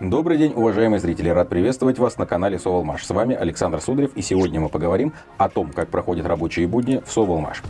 Добрый день, уважаемые зрители! Рад приветствовать вас на канале Соволмаш. С вами Александр Сударев, и сегодня мы поговорим о том, как проходят рабочие будни в Соволмаш.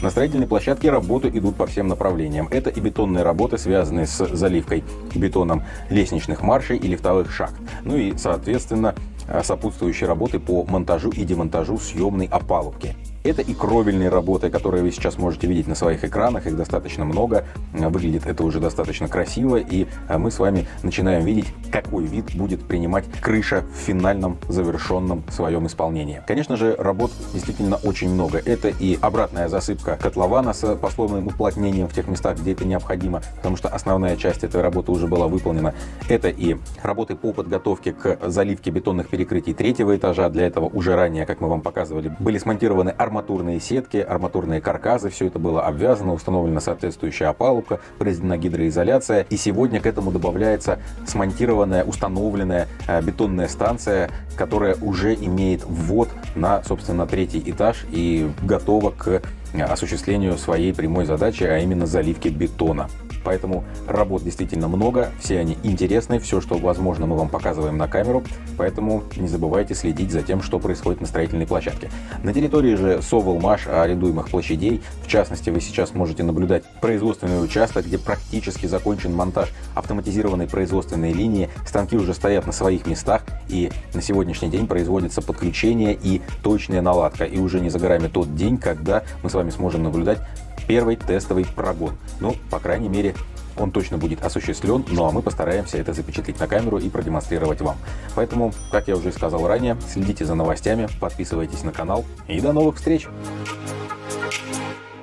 На строительной площадке работы идут по всем направлениям. Это и бетонные работы, связанные с заливкой бетоном лестничных маршей и лифтовых шахт. Ну и, соответственно, сопутствующие работы по монтажу и демонтажу съемной опалубки. Это и кровельные работы, которые вы сейчас можете видеть на своих экранах, их достаточно много, выглядит это уже достаточно красиво, и а, мы с вами начинаем видеть, какой вид будет принимать крыша в финальном завершенном своем исполнении. Конечно же, работ действительно очень много. Это и обратная засыпка котлована с послойным уплотнением в тех местах, где это необходимо, потому что основная часть этой работы уже была выполнена. Это и работы по подготовке к заливке бетонных перекрытий третьего этажа. Для этого уже ранее, как мы вам показывали, были смонтированы арматурные арматурные сетки, арматурные каркасы, все это было обвязано, установлена соответствующая опалубка, произведена гидроизоляция. И сегодня к этому добавляется смонтированная, установленная э, бетонная станция, которая уже имеет ввод на, собственно, третий этаж и готова к осуществлению своей прямой задачи, а именно заливки бетона. Поэтому работ действительно много, все они интересны, все, что возможно, мы вам показываем на камеру, поэтому не забывайте следить за тем, что происходит на строительной площадке. На территории же Соволмаш арендуемых площадей, в частности, вы сейчас можете наблюдать производственный участок, где практически закончен монтаж автоматизированной производственной линии, станки уже стоят на своих местах, и на сегодняшний день производится подключение и точная наладка. И уже не за горами тот день, когда мы с вами сможем наблюдать первый тестовый прогон. Ну, по крайней мере, он точно будет осуществлен, ну а мы постараемся это запечатлеть на камеру и продемонстрировать вам. Поэтому, как я уже сказал ранее, следите за новостями, подписывайтесь на канал и до новых встреч!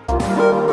Thank you.